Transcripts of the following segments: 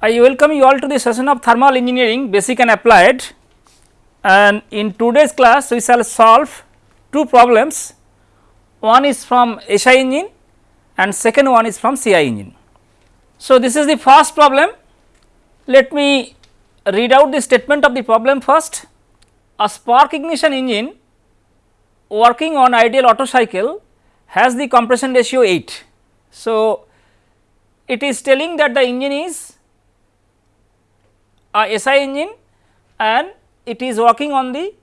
I welcome you all to the session of thermal engineering basic and applied and in today's class we shall solve two problems one is from SI engine and second one is from CI engine. So, this is the first problem let me read out the statement of the problem first a spark ignition engine working on ideal Otto cycle has the compression ratio 8. So, it is telling that the engine is a SI engine and it is working on the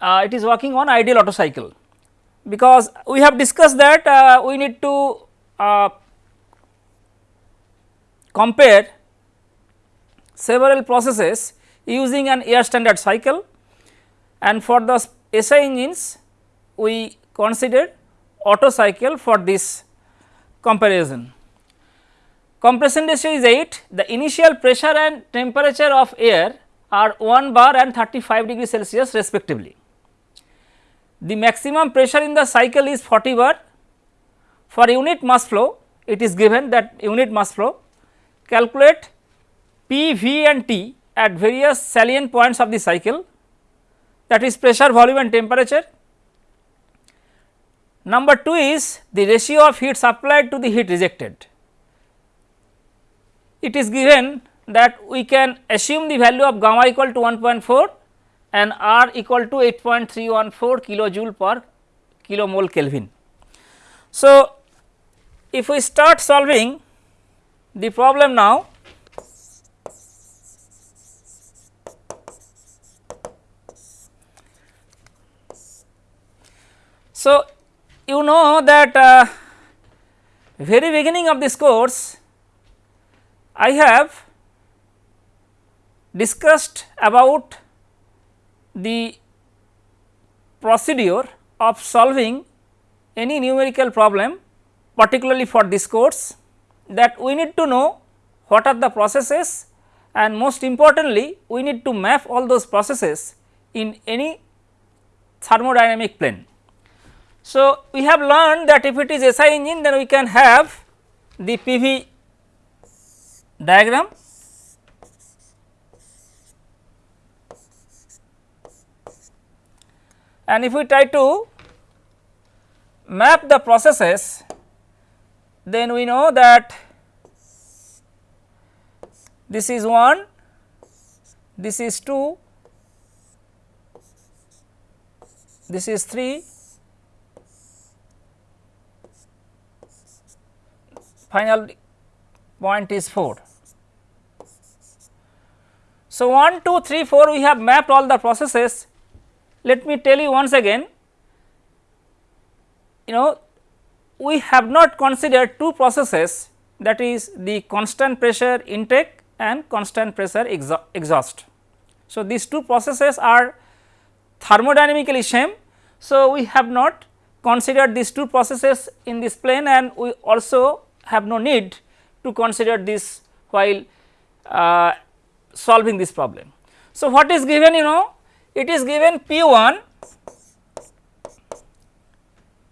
uh, it is working on ideal Otto cycle because we have discussed that uh, we need to uh, compare several processes using an air standard cycle and for the SI engines we consider Otto cycle for this comparison. Compression ratio is 8, the initial pressure and temperature of air are 1 bar and 35 degree Celsius respectively. The maximum pressure in the cycle is 40 bar. For unit mass flow, it is given that unit mass flow calculate P, V and T at various salient points of the cycle that is pressure, volume and temperature. Number 2 is the ratio of heat supplied to the heat rejected it is given that we can assume the value of gamma equal to 1.4 and R equal to 8.314 kilojoule per kilomole Kelvin. So, if we start solving the problem now, so you know that uh, very beginning of this course I have discussed about the procedure of solving any numerical problem particularly for this course that we need to know what are the processes and most importantly we need to map all those processes in any thermodynamic plane. So, we have learned that if it is SI engine then we can have the PV diagram? And if we try to map the processes then we know that this is 1 this is 2 this is 3 final point is 4. So, 1, 2, 3, 4 we have mapped all the processes. Let me tell you once again, you know we have not considered two processes that is the constant pressure intake and constant pressure exhaust. So, these two processes are thermodynamically same. So, we have not considered these two processes in this plane and we also have no need to consider this while uh, solving this problem. So, what is given you know it is given P 1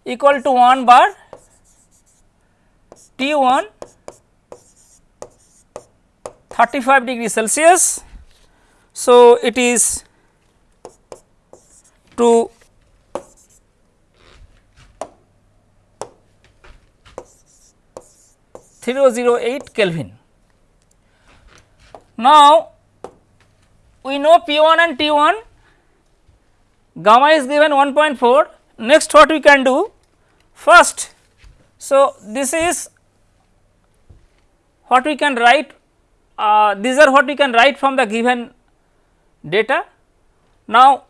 equal to 1 bar T 1 35 degree Celsius. So, it is to 008 Kelvin. Now, we know P 1 and T 1 gamma is given 1.4 next what we can do first. So, this is what we can write uh, these are what we can write from the given data. Now,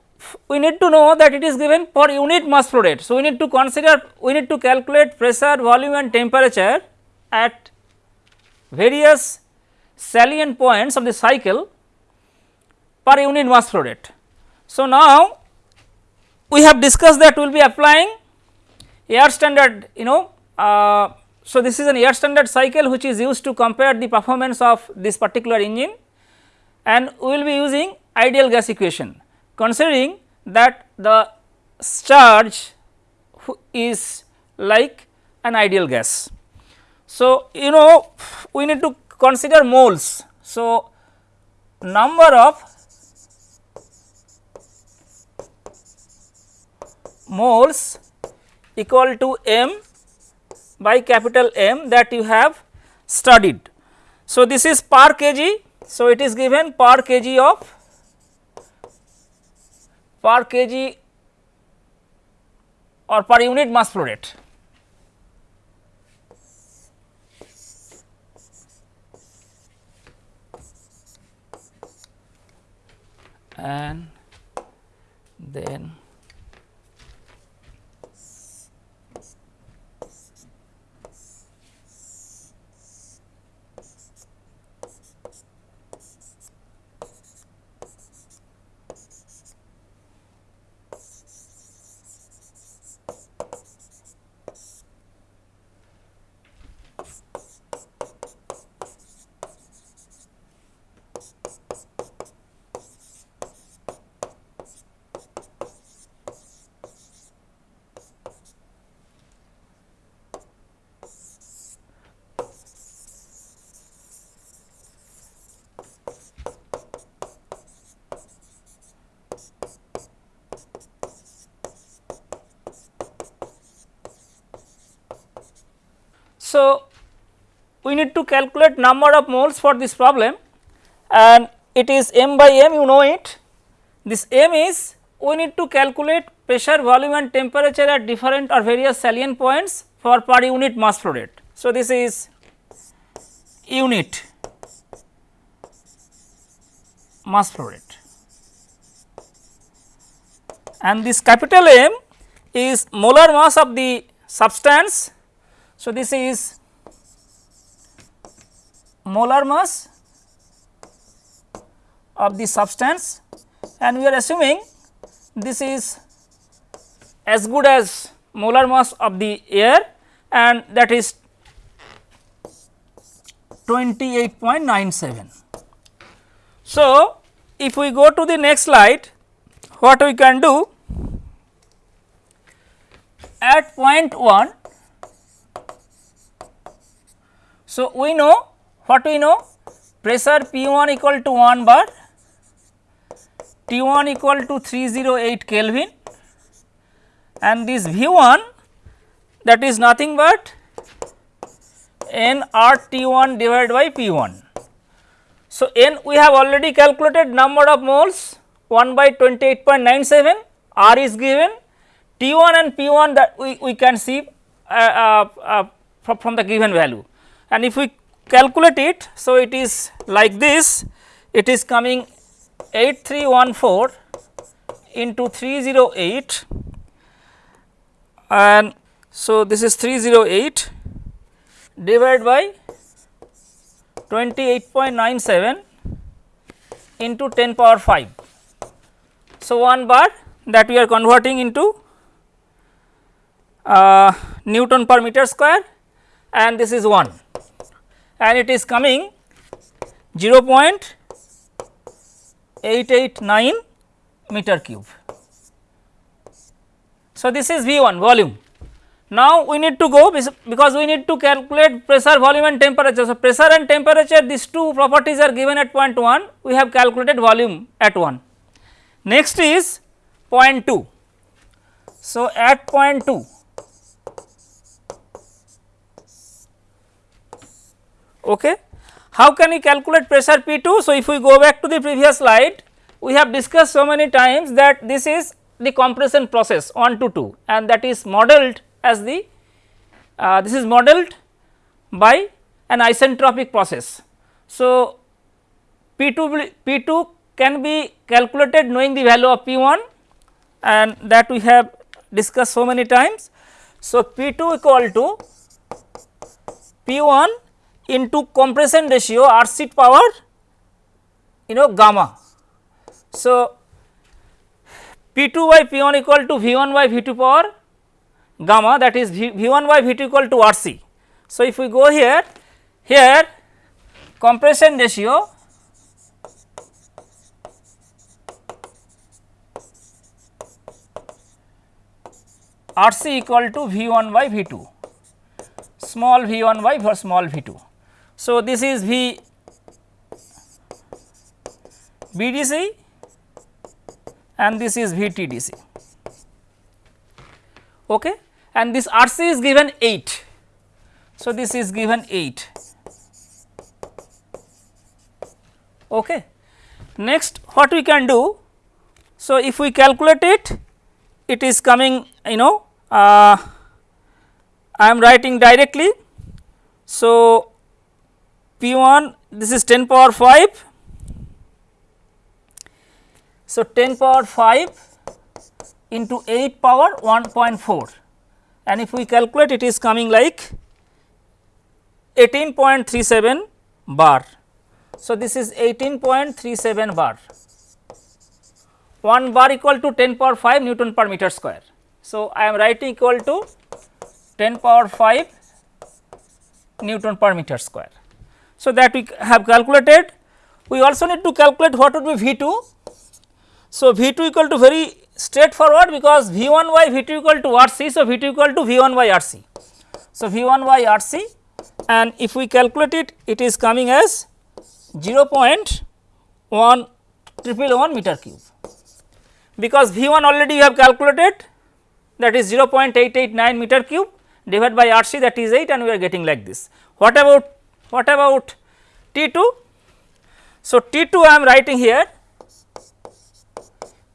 we need to know that it is given per unit mass flow rate. So, we need to consider we need to calculate pressure, volume and temperature at various salient points of the cycle per unit mass flow rate. So, now we have discussed that we will be applying air standard you know uh, so this is an air standard cycle which is used to compare the performance of this particular engine and we will be using ideal gas equation considering that the charge is like an ideal gas. So, you know we need to consider moles. So, number of moles equal to m by capital M that you have studied. So, this is per kg. So, it is given per kg of per kg or per unit mass flow rate. And then So, we need to calculate number of moles for this problem and it is m by m you know it. This m is we need to calculate pressure, volume and temperature at different or various salient points for per unit mass flow rate. So, this is unit mass flow rate and this capital M is molar mass of the substance so, this is molar mass of the substance and we are assuming this is as good as molar mass of the air and that is 28.97. So, if we go to the next slide what we can do at point 1 So, we know what we know? Pressure P 1 equal to 1 bar, T 1 equal to 308 Kelvin and this V 1 that is nothing but N R T 1 divided by P 1. So, N we have already calculated number of moles 1 by 28.97 R is given. T 1 and P 1 that we, we can see uh, uh, uh, from the given value. And if we calculate it. So, it is like this it is coming 8314 into 308 and so this is 308 divided by 28.97 into 10 power 5. So, 1 bar that we are converting into uh, Newton per meter square and this is 1 and it is coming 0.889 meter cube. So, this is V 1 volume. Now, we need to go because we need to calculate pressure, volume and temperature. So, pressure and temperature these two properties are given at point 1, we have calculated volume at 1. Next is point 2. So, at point 2 Okay. How can we calculate pressure P 2? So, if we go back to the previous slide, we have discussed so many times that this is the compression process 1 to 2 and that is modeled as the uh, this is modeled by an isentropic process. So, P 2 P 2 can be calculated knowing the value of P 1 and that we have discussed so many times. So, P 2 equal to P 1 into compression ratio R c power you know gamma. So, P 2 by P 1 equal to V 1 by V 2 power gamma that is v, V 1 by V 2 equal to R c. So, if we go here, here compression ratio R c equal to V 1 by V 2 small v 1 by for small v 2. So, this is V BDC and this is VTDC okay. and this RC is given 8. So, this is given 8 okay. Next what we can do so, if we calculate it, it is coming you know uh, I am writing directly. So, P 1 this is 10 power 5. So, 10 power 5 into 8 power 1.4 and if we calculate it is coming like 18.37 bar. So, this is 18.37 bar 1 bar equal to 10 power 5 Newton per meter square. So, I am writing equal to 10 power 5 Newton per meter square. So, that we have calculated. We also need to calculate what would be V 2. So, V 2 equal to very straightforward because V 1 by V 2 equal to R c. So, V 2 equal to V 1 by R c. So, V 1 by R c and if we calculate it, it is coming as 0.1 triple 1 meter cube because V 1 already you have calculated that is 0.889 meter cube divided by R c that is 8 and we are getting like this. What about what about T 2? So, T 2 I am writing here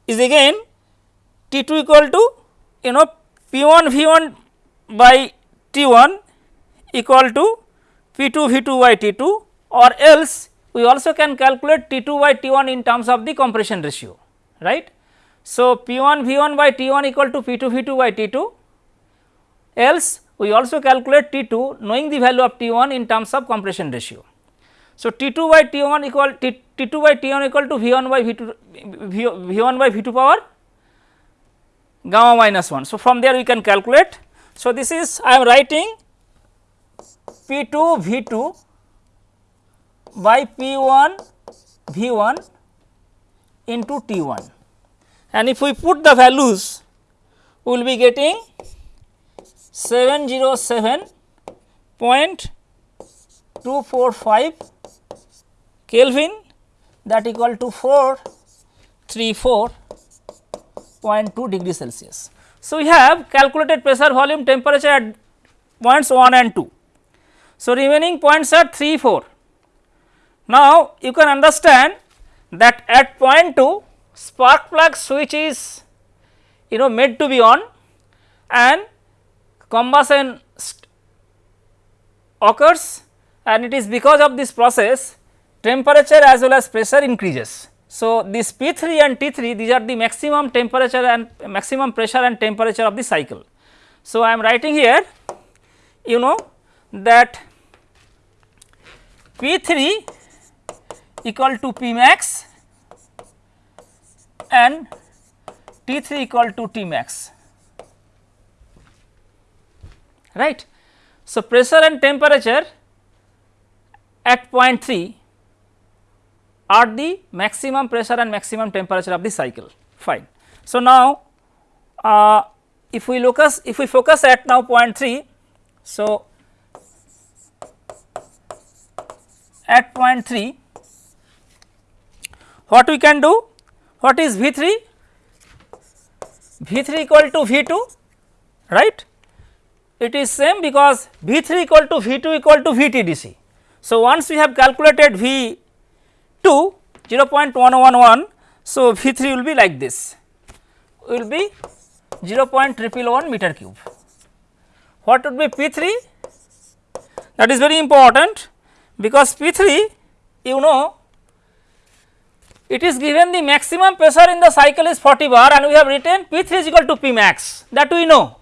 is again T 2 equal to you know P 1 V 1 by T 1 equal to P 2 V 2 by T 2 or else we also can calculate T 2 by T 1 in terms of the compression ratio right. So, P 1 V 1 by T 1 equal to P 2 V 2 by T 2 else we also calculate T 2 knowing the value of T 1 in terms of compression ratio. So, T 2 by T 1 equal T, T 2 by T 1 equal to V 1 by V 2 v, v 1 by V 2 power gamma minus 1. So, from there we can calculate. So, this is I am writing P 2 V 2 by P 1 V 1 into T 1 and if we put the values we will be getting 707.245 Kelvin that equal to 434.2 degree Celsius. So, we have calculated pressure volume temperature at points 1 and 2. So, remaining points are 3 4. Now, you can understand that at point 2 spark plug switch is you know made to be on and combustion occurs and it is because of this process temperature as well as pressure increases. So, this P 3 and T 3 these are the maximum temperature and maximum pressure and temperature of the cycle. So, I am writing here you know that P 3 equal to P max and T 3 equal to T max right. So, pressure and temperature at point 3 are the maximum pressure and maximum temperature of the cycle fine. So, now uh, if we look us if we focus at now point 3 so at point 3 what we can do what is V 3? V 3 equal to V 2 right. It is same because V 3 equal to V 2 equal to V T D C. So, once we have calculated V 2 0.111, so V 3 will be like this will be 0.111 meter cube. What would be P 3? That is very important because P 3 you know it is given the maximum pressure in the cycle is 40 bar and we have written P 3 is equal to P max that we know.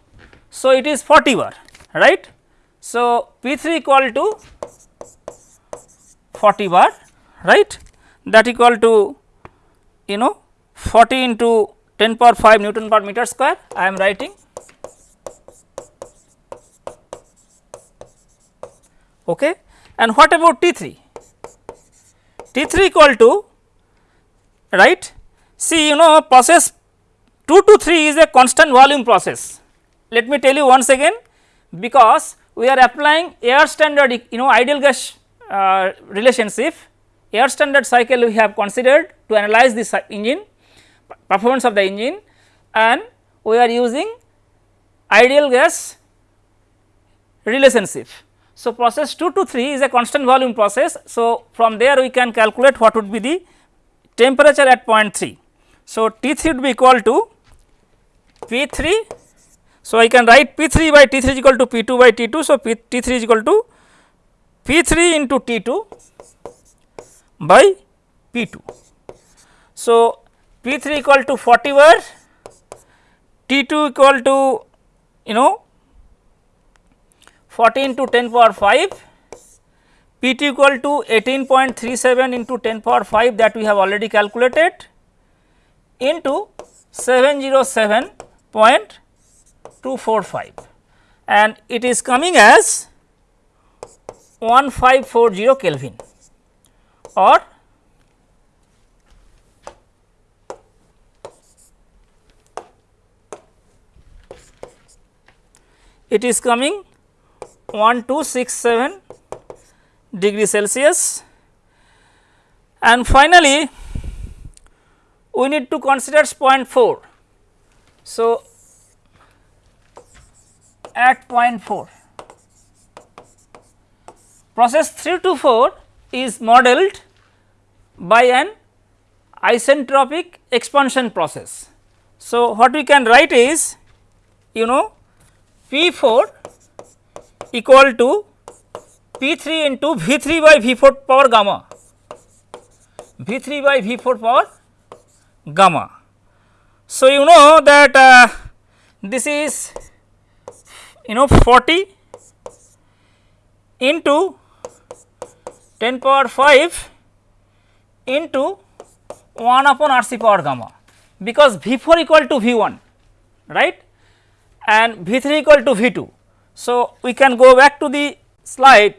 So, it is 40 bar right. So, P 3 equal to 40 bar right that equal to you know 40 into 10 power 5 Newton per meter square I am writing. Okay. And what about T 3? T 3 equal to right. See you know process 2 to 3 is a constant volume process. Let me tell you once again because we are applying air standard you know ideal gas uh, relationship air standard cycle we have considered to analyze this engine performance of the engine and we are using ideal gas relationship. So, process 2 to 3 is a constant volume process. So, from there we can calculate what would be the temperature at point 3. So, T 3 would be equal to P 3. So, I can write P 3 by T 3 is equal to P 2 by T 2. So, P T 3 is equal to P 3 into T 2 by P 2. So, P 3 equal to 40 bar, T 2 equal to you know 14 to 10 power 5, P 2 equal to 18.37 into 10 power 5 that we have already calculated into 707.245 and it is coming as 1540 Kelvin or it is coming 1267 degree Celsius and finally, we need to consider 0.4. So, at 0.4 process 3 to 4 is modeled by an isentropic expansion process. So, what we can write is you know P 4 equal to P 3 into V 3 by V 4 power gamma V 3 by V 4 power gamma. So, you know that uh, this is you know 40 into 10 power 5 into 1 upon R c power gamma because V 4 equal to V 1 right and V 3 equal to V 2. So, we can go back to the slide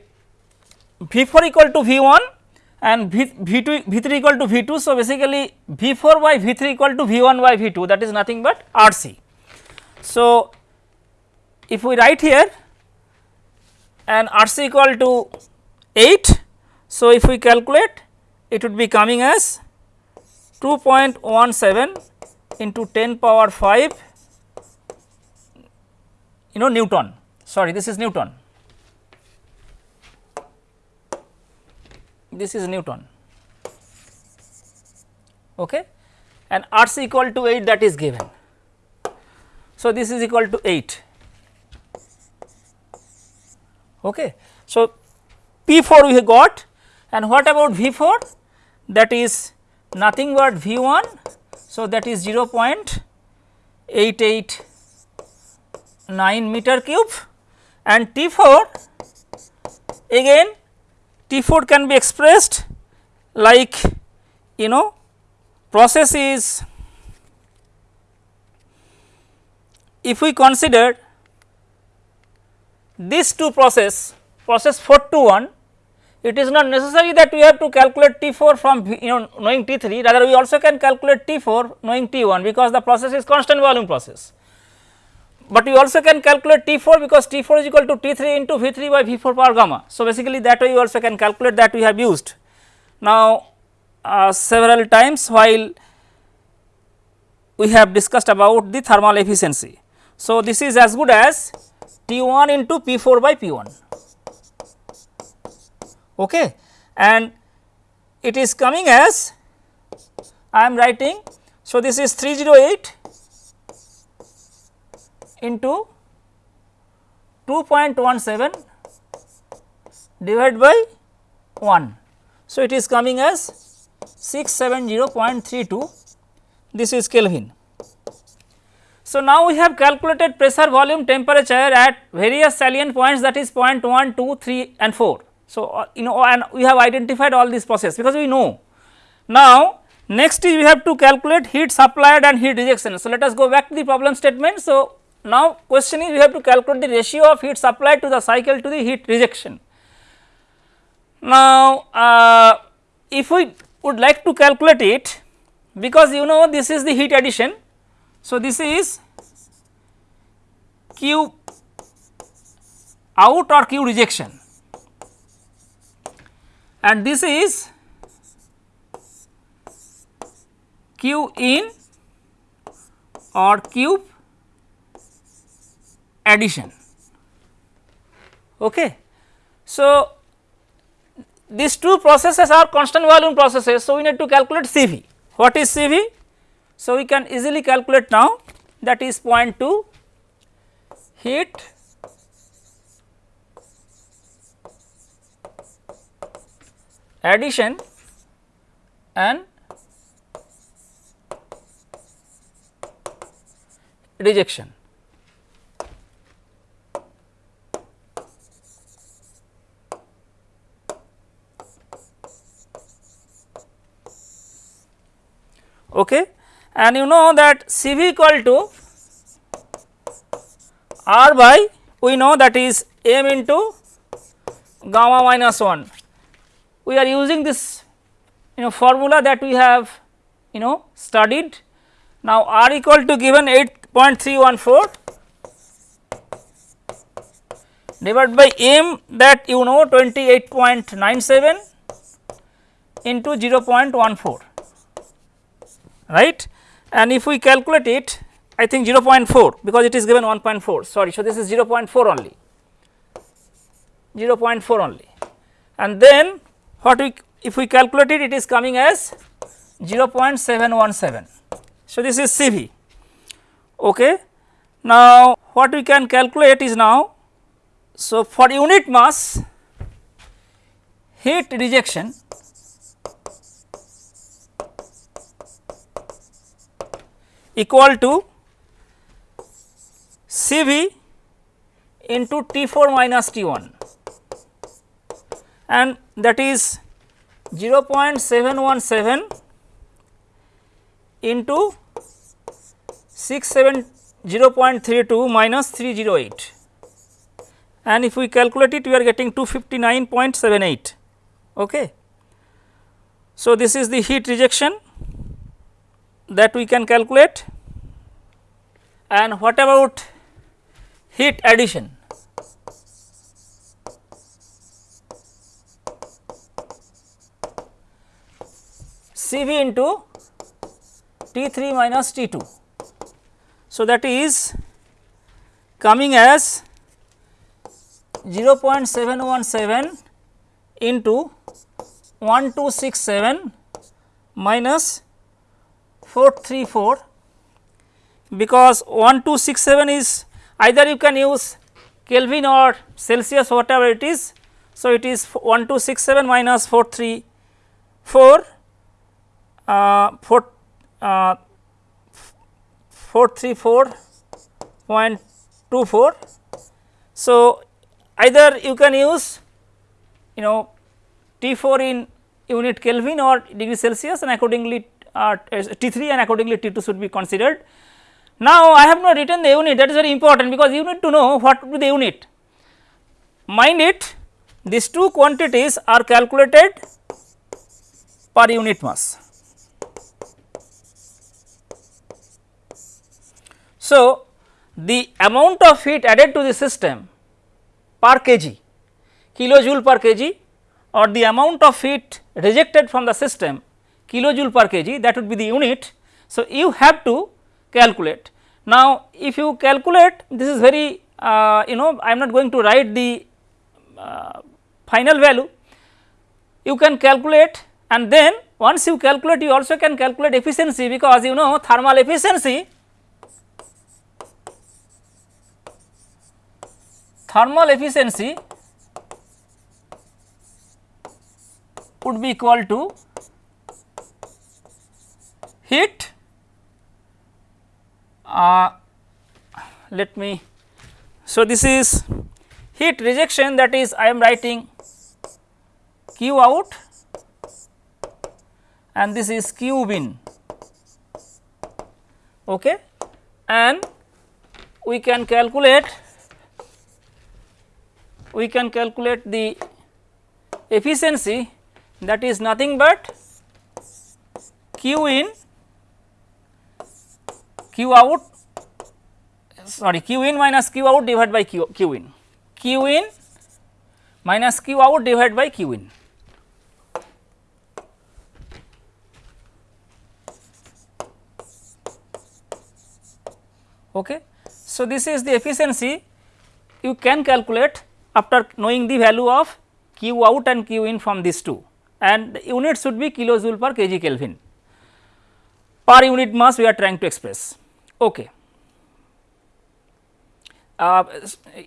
V 4 equal to V 1 and V, v 2 V 3 equal to V 2. So, basically V 4 by V 3 equal to V 1 by V 2 that is nothing but R c. So, if we write here and R c equal to 8. So, if we calculate it would be coming as 2.17 into 10 power 5 you know Newton sorry this is Newton this is Newton okay and R c equal to 8 that is given. So, this is equal to 8 okay. So, P 4 we got and what about V 4 that is nothing but V 1. So, that is 0.889 meter cube and T 4 again T 4 can be expressed like you know process is if we consider these two process process 4 to 1 it is not necessary that we have to calculate T 4 from you know knowing T 3 rather we also can calculate T 4 knowing T 1 because the process is constant volume process but we also can calculate T 4 because T 4 is equal to T 3 into V 3 by V 4 power gamma. So, basically that way you also can calculate that we have used. Now, uh, several times while we have discussed about the thermal efficiency. So, this is as good as T 1 into P 4 by P 1 okay. and it is coming as I am writing. So, this is 308 into 2.17 divided by 1. So, it is coming as 670.32 this is Kelvin. So, now we have calculated pressure volume temperature at various salient points that is point 1, 2, 3 and 4. So, uh, you know and we have identified all these process because we know. Now, next is we have to calculate heat supplied and heat rejection. So, let us go back to the problem statement. So, now, question is we have to calculate the ratio of heat supplied to the cycle to the heat rejection. Now, uh, if we would like to calculate it because you know this is the heat addition. So, this is Q out or Q rejection and this is q in or cube addition. Okay. So, these two processes are constant volume processes. So, we need to calculate CV. What is CV? So, we can easily calculate now that is 0.2 heat addition and rejection. Okay. And you know that CV equal to R by we know that is m into gamma minus 1. We are using this you know formula that we have you know studied. Now, R equal to given 8.314 divided by m that you know 28.97 into 0.14 right and if we calculate it I think 0.4 because it is given 1.4 sorry. So, this is 0.4 only 0.4 only and then what we if we calculate it it is coming as 0.717. So, this is CV. Okay. Now, what we can calculate is now so for unit mass heat rejection equal to CV into T4 minus T1 and that is 0.717 into 670.32 minus 308 and if we calculate it we are getting 259.78 okay. So, this is the heat rejection that we can calculate and what about heat addition. CV into T3 minus T2. So, that is coming as 0.717 into 1267 minus 434 because 1267 is either you can use Kelvin or Celsius whatever it is. So, it is 1267 minus 434 uh, 4, uh, 434.24. So, either you can use you know T 4 in unit Kelvin or degree Celsius and accordingly uh, T3 and accordingly T2 should be considered. Now, I have not written the unit that is very important because you need to know what would be the unit. Mind it these two quantities are calculated per unit mass. So, the amount of heat added to the system per kg kilojoule per kg or the amount of heat rejected from the system kilojoule per kg that would be the unit. So, you have to calculate. Now, if you calculate this is very uh, you know I am not going to write the uh, final value you can calculate and then once you calculate you also can calculate efficiency because you know thermal efficiency thermal efficiency would be equal to heat uh, let me so this is heat rejection that is I am writing q out and this is q in okay? And we can calculate we can calculate the efficiency that is nothing but q in q out sorry q in minus q out divided by q, q in q in minus q out divided by q in. Okay. So, this is the efficiency you can calculate after knowing the value of q out and q in from these two and the unit should be kilojoule per kg Kelvin per unit mass we are trying to express. Okay. Uh,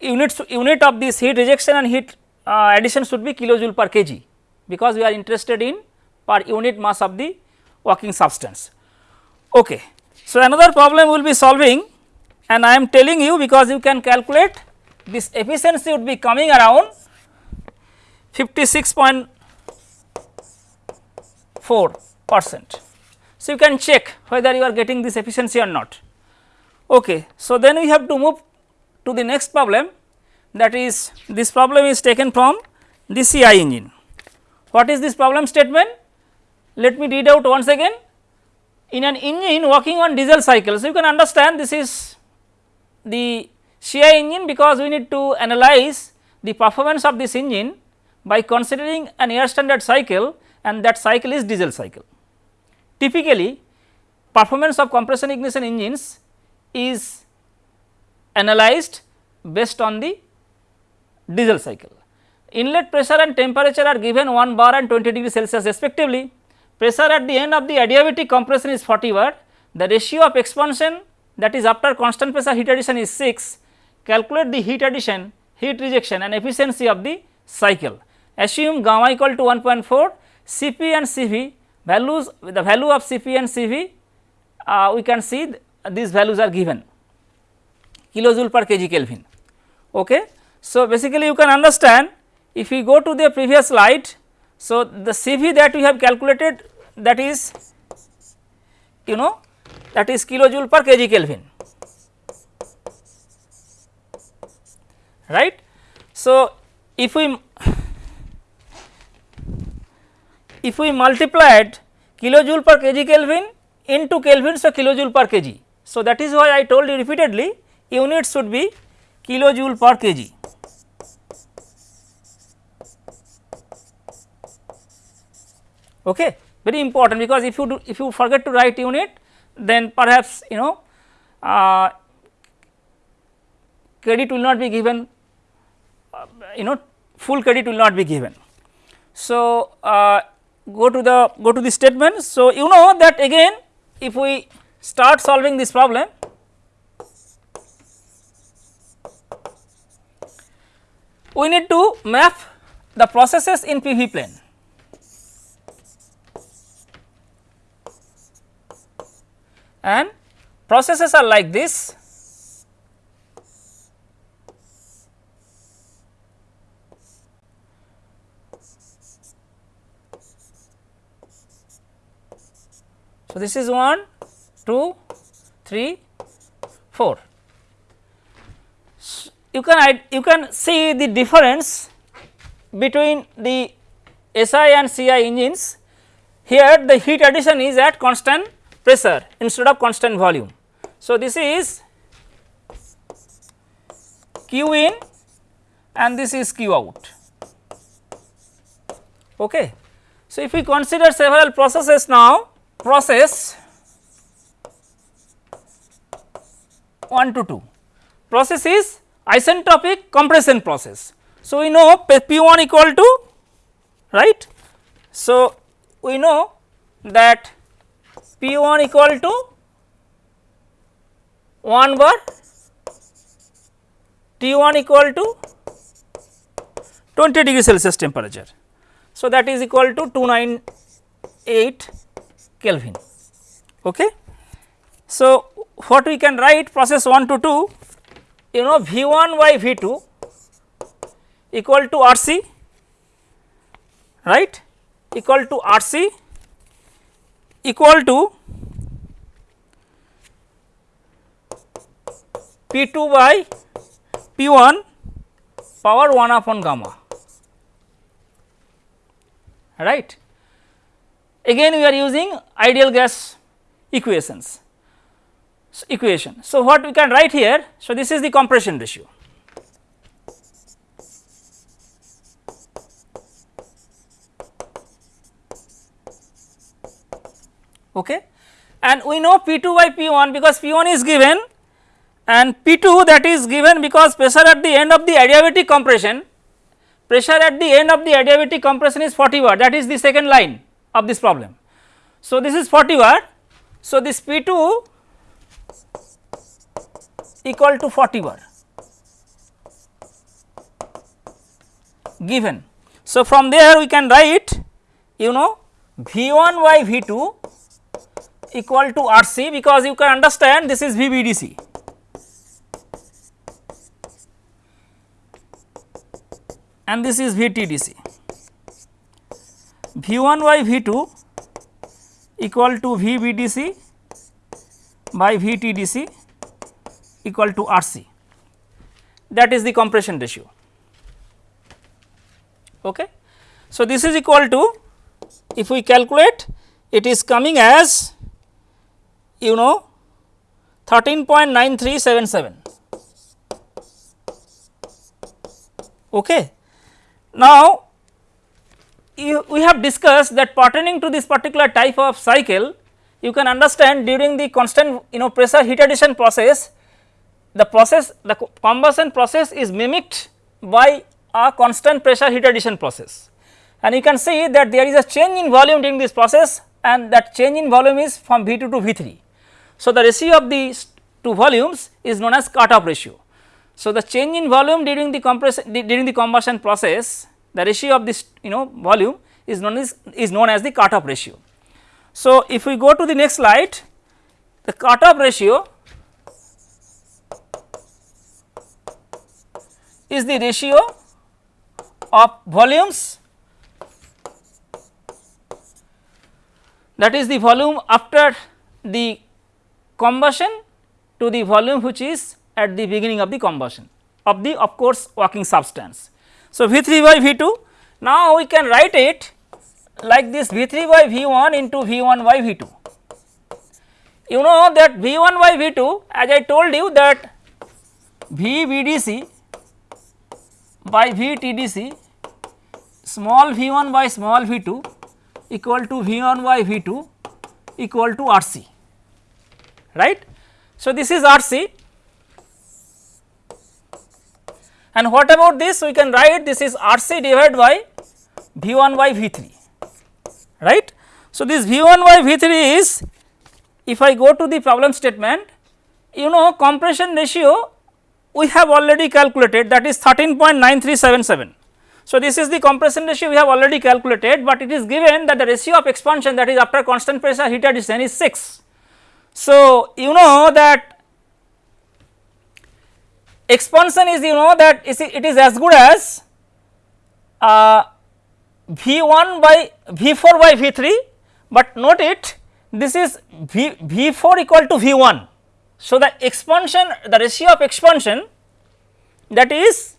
units unit of this heat rejection and heat uh, addition should be kilojoule per kg because we are interested in per unit mass of the working substance. Okay. So, another problem we will be solving and I am telling you because you can calculate this efficiency would be coming around 56.4 percent. So, you can check whether you are getting this efficiency or not. Okay. So, then we have to move to the next problem that is this problem is taken from the CI engine. What is this problem statement? Let me read out once again in an engine working on diesel cycle. So, you can understand this is the CI engine because we need to analyze the performance of this engine by considering an air standard cycle and that cycle is diesel cycle. Typically performance of compression ignition engines is analyzed based on the diesel cycle. Inlet pressure and temperature are given 1 bar and 20 degree Celsius respectively. Pressure at the end of the adiabatic compression is 40 bar. The ratio of expansion that is after constant pressure heat addition is 6. Calculate the heat addition, heat rejection and efficiency of the cycle. Assume gamma equal to 1.4, Cp and Cv values the value of Cp and Cv uh, we can see these values are given kilojoule per kg Kelvin. Okay. So, basically you can understand if we go to the previous slide. So, the Cv that we have calculated that is you know that is kilojoule per kg Kelvin right. So, if we if we multiplied kilojoule per kg Kelvin into Kelvin so kilojoule per kg. So, that is why I told you repeatedly unit should be kilojoule per kg. Okay, very important because if you do if you forget to write unit then perhaps you know uh, credit will not be given uh, you know full credit will not be given. So, uh, go to the go to the statement. So, you know that again if we start solving this problem. We need to map the processes in PV plane. And processes are like this. So, this is 1, 2, 3, 4. So, you can you can see the difference between the SI and CI engines. Here the heat addition is at constant pressure instead of constant volume. So, this is Q in and this is Q out. Okay. So, if we consider several processes now process 1 to 2 process is isentropic compression process. So, we know P 1 equal to right. So, we know that P 1 equal to 1 bar T 1 equal to 20 degree Celsius temperature. So, that is equal to 298 Kelvin. Okay. So, what we can write? Process 1 to 2 you know V 1 by V 2 equal to R C right? Equal to R C equal to P 2 by P 1 power 1 upon gamma right? Again we are using ideal gas equations equation. So, what we can write here, so this is the compression ratio. Okay. And we know P 2 by P 1 because P 1 is given and P2 that is given because pressure at the end of the adiabatic compression pressure at the end of the adiabatic compression is 40 bar that is the second line of this problem. So, this is 40 bar. So, this P2 equal to 40 bar given. So, from there we can write you know V 1 by V 2 equal to R c because you can understand this is V B D C. and this is V T D C. V 1 by V 2 equal to V B D C by V T D C equal to R C that is the compression ratio. Okay. So, this is equal to if we calculate it is coming as you know 13.9377. Okay. Now, you, we have discussed that pertaining to this particular type of cycle you can understand during the constant you know pressure heat addition process the process the combustion process is mimicked by a constant pressure heat addition process and you can see that there is a change in volume during this process and that change in volume is from V 2 to V 3. So, the ratio of these two volumes is known as cut-off ratio. So, the change in volume during the compression during the combustion process the ratio of this you know volume is known as is known as the cut-off ratio. So, if we go to the next slide the cut-off ratio is the ratio of volumes that is the volume after the combustion to the volume which is at the beginning of the combustion of the of course working substance. So, V 3 by V 2 now we can write it like this V 3 by V 1 into V 1 by V 2. You know that V 1 by V 2 as I told you that V B D C by V T D C small v 1 by small v 2 equal to v 1 by v 2 equal to R c right. So, this is R c and what about this we can write this is R c divided by v 1 by v 3 right. So, this v 1 by v 3 is if I go to the problem statement you know compression ratio we have already calculated that is 13.9377 so, this is the compression ratio we have already calculated, but it is given that the ratio of expansion that is after constant pressure heat addition is 6. So, you know that expansion is you know that it is as good as uh, V 1 by V 4 by V 3, but note it this is V, V 4 equal to V 1. So, the expansion the ratio of expansion that is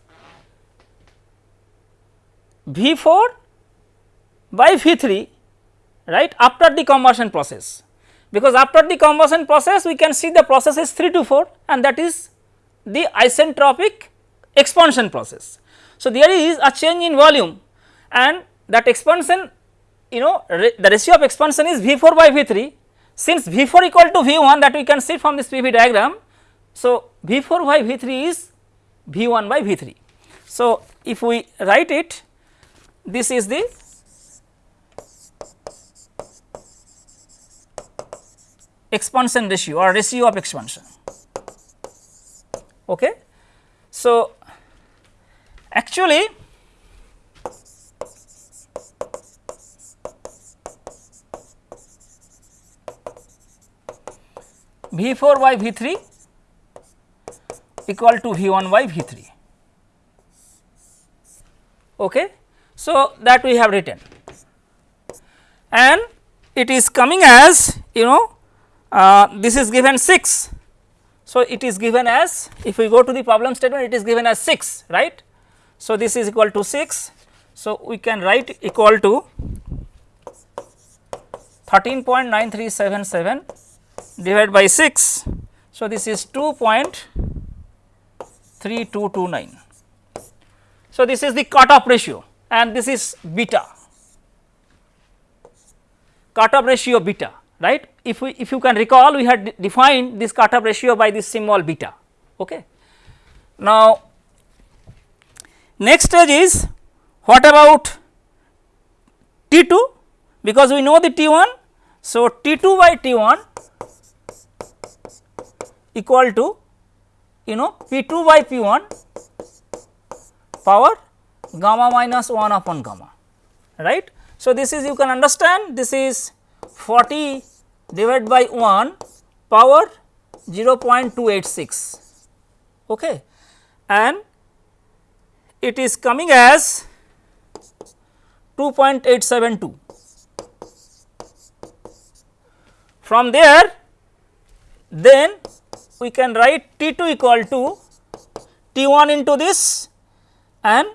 V 4 by V 3 right after the combustion process because after the combustion process we can see the process is 3 to 4 and that is the isentropic expansion process. So, there is a change in volume and that expansion you know the ratio of expansion is V 4 by V 3 since V 4 equal to V 1 that we can see from this PV diagram. So, V 4 by V 3 is V 1 by V 3. So, if we write it this is the expansion ratio or ratio of expansion. Okay. So, actually V 4 by V 3 equal to V 1 by V 3. Okay. So, that we have written and it is coming as you know uh, this is given 6. So, it is given as if we go to the problem statement it is given as 6 right. So, this is equal to 6. So, we can write equal to 13.9377 divided by 6. So, this is 2.3229. So, this is the cut-off ratio and this is beta cut-off ratio beta right. If we if you can recall we had defined this cut-off ratio by this symbol beta Okay. Now, next stage is what about T 2 because we know the T 1. So, T 2 by T 1 equal to you know P 2 by P 1 power gamma minus 1 upon gamma right. So, this is you can understand this is 40 divided by 1 power 0.286 okay. and it is coming as 2.872. From there then we can write T 2 equal to T 1 into this and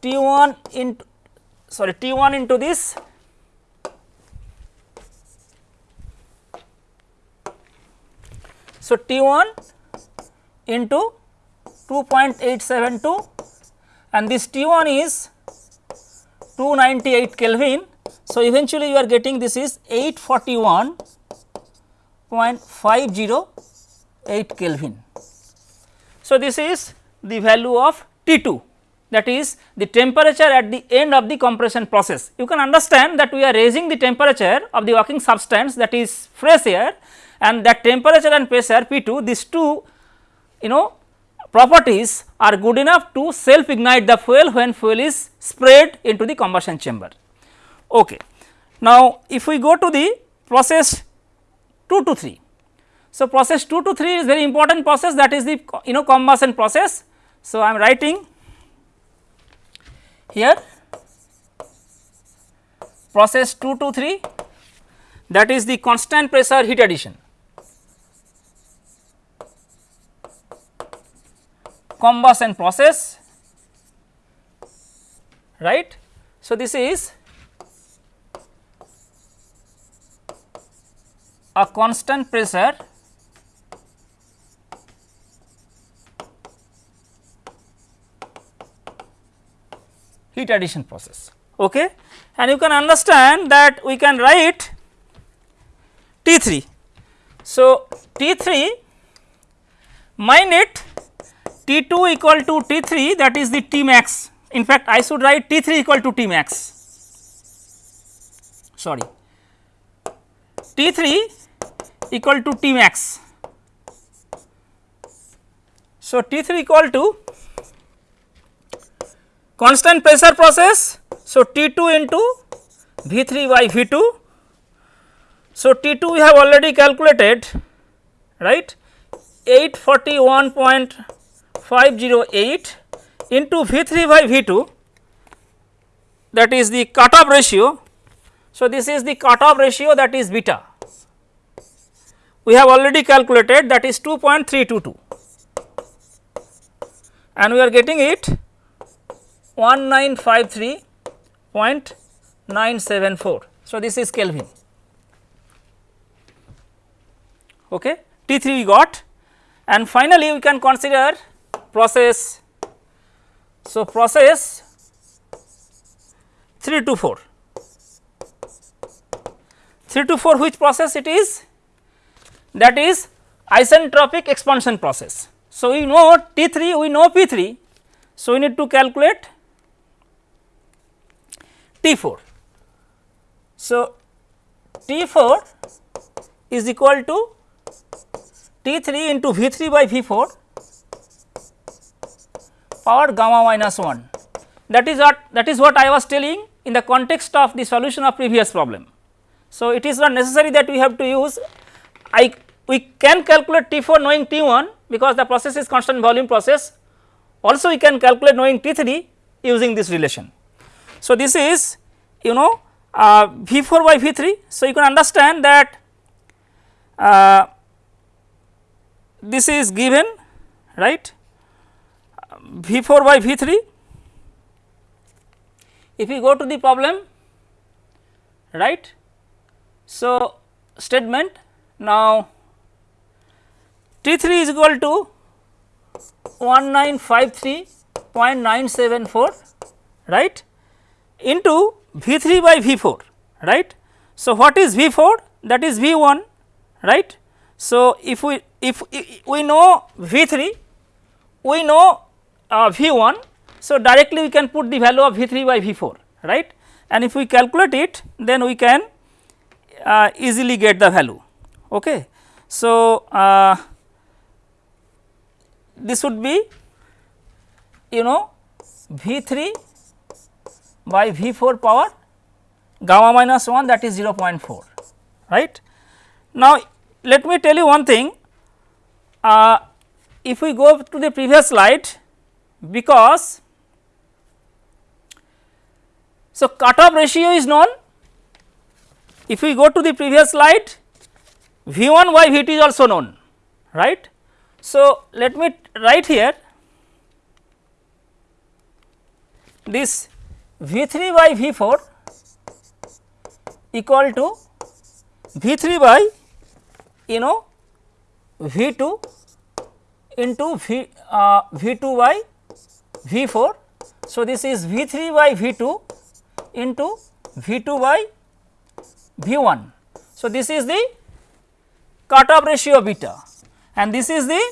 T 1 into sorry T 1 into this So, T 1 into 2.872 and this T 1 is 298 Kelvin. So, eventually you are getting this is 841.508 Kelvin. So, this is the value of T 2 that is the temperature at the end of the compression process. You can understand that we are raising the temperature of the working substance that is fresh air and that temperature and pressure P 2 these two you know properties are good enough to self ignite the fuel when fuel is sprayed into the combustion chamber. Okay. Now, if we go to the process 2 to 3. So, process 2 to 3 is very important process that is the you know combustion process. So, I am writing here process 2 to 3 that is the constant pressure heat addition. combustion process right. So, this is a constant pressure heat addition process. Okay? And you can understand that we can write T 3. So, T 3 minus T 2 equal to T 3 that is the T max in fact I should write T 3 equal to T max sorry. T 3 equal to T max. So, T 3 equal to constant pressure process. So, T 2 into V 3 by V 2. So, T 2 we have already calculated right 841.508 into V 3 by V 2 that is the cutoff ratio. So, this is the cutoff ratio that is beta we have already calculated that is 2.322 and we are getting it 1953.974. So, this is Kelvin okay. T 3 we got and finally, we can consider process. So, process 3 to 4. 3 to 4 which process it is? That is isentropic expansion process. So, we know T 3 we know P 3. So, we need to calculate T 4. So, T 4 is equal to T 3 into V 3 by V 4 power gamma minus 1 that is what that is what I was telling in the context of the solution of previous problem. So, it is not necessary that we have to use I we can calculate T 4 knowing T 1 because the process is constant volume process also we can calculate knowing T 3 using this relation. So, this is you know uh, V 4 by V 3. So, you can understand that uh, this is given right V 4 by V 3. If we go to the problem right. So, statement now T 3 is equal to 1953.974 right into V 3 by V 4 right. So, what is V 4 that is V 1 right. So, if we if we know V 3, we know uh, V 1. So, directly we can put the value of V 3 by V 4 right and if we calculate it then we can uh, easily get the value. Okay. So, uh, this would be you know V 3 by V 4 power gamma minus 1 that is 0.4 right. Now, let me tell you one thing uh, if we go to the previous slide because so cutoff ratio is known if we go to the previous slide V 1 by V 2 is also known right. So, let me write here this V 3 by V 4 equal to V 3 by you know V 2 into V, uh, V 2 by V 4. So, this is V 3 by V 2 into V 2 by V 1. So, this is the cutoff ratio beta and this is the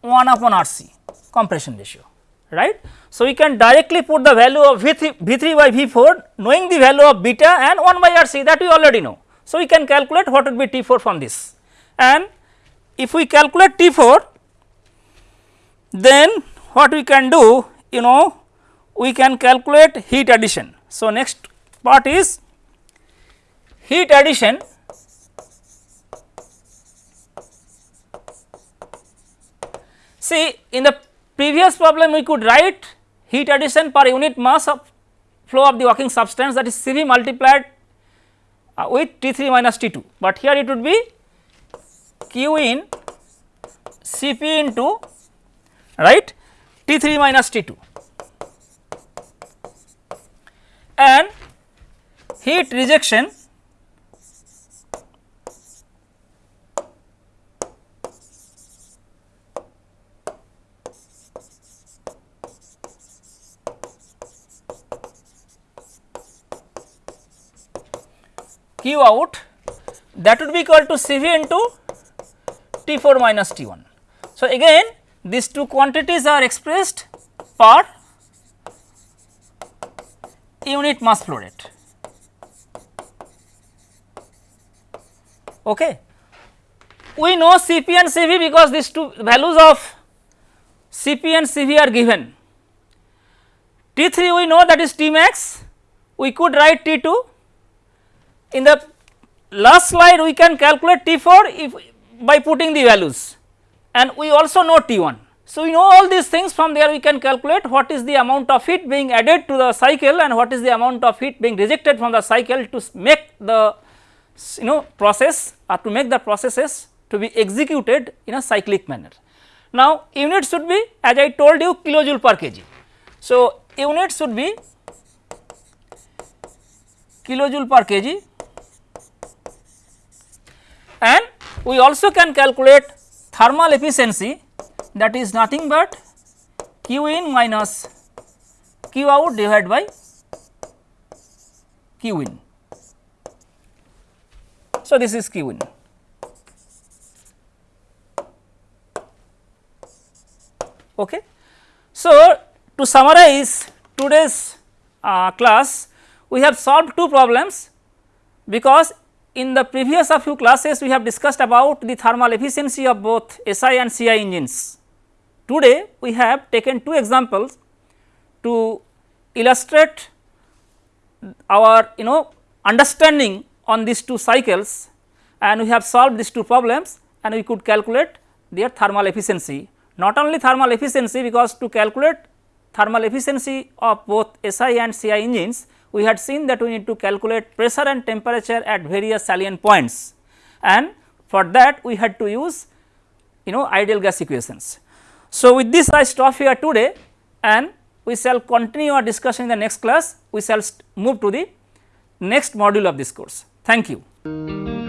1 upon R c compression ratio right. So, we can directly put the value of V 3, V 3 by V 4 knowing the value of beta and 1 by R c that we already know. So, we can calculate what would be T 4 from this and if we calculate T 4 then what we can do you know we can calculate heat addition. So, next part is heat addition See in the previous problem we could write heat addition per unit mass of flow of the working substance that is Cv multiplied uh, with T3 minus T2, but here it would be Q in Cp into right T3 minus T2 and heat rejection Q out that would be equal to Cv into T 4 minus T 1. So, again these two quantities are expressed per unit mass flow rate. Okay. We know Cp and Cv because these two values of Cp and Cv are given. T3 we know that is T max, we could write T2 in the last slide we can calculate T4 if by putting the values and we also know T1. So, we know all these things from there we can calculate what is the amount of heat being added to the cycle and what is the amount of heat being rejected from the cycle to make the you know process or to make the processes to be executed in a cyclic manner. Now, unit should be as I told you kilojoule per kg. So, unit should be kilojoule per kg and we also can calculate thermal efficiency that is nothing but q in minus q out divided by q in. So, this is q in. Okay. So, to summarize today's uh, class, we have solved two problems because in the previous a few classes we have discussed about the thermal efficiency of both SI and CI engines. Today we have taken two examples to illustrate our you know understanding on these two cycles and we have solved these two problems and we could calculate their thermal efficiency. Not only thermal efficiency because to calculate thermal efficiency of both SI and CI engines we had seen that we need to calculate pressure and temperature at various salient points and for that we had to use you know ideal gas equations. So, with this I stop here today and we shall continue our discussion in the next class, we shall move to the next module of this course. Thank you.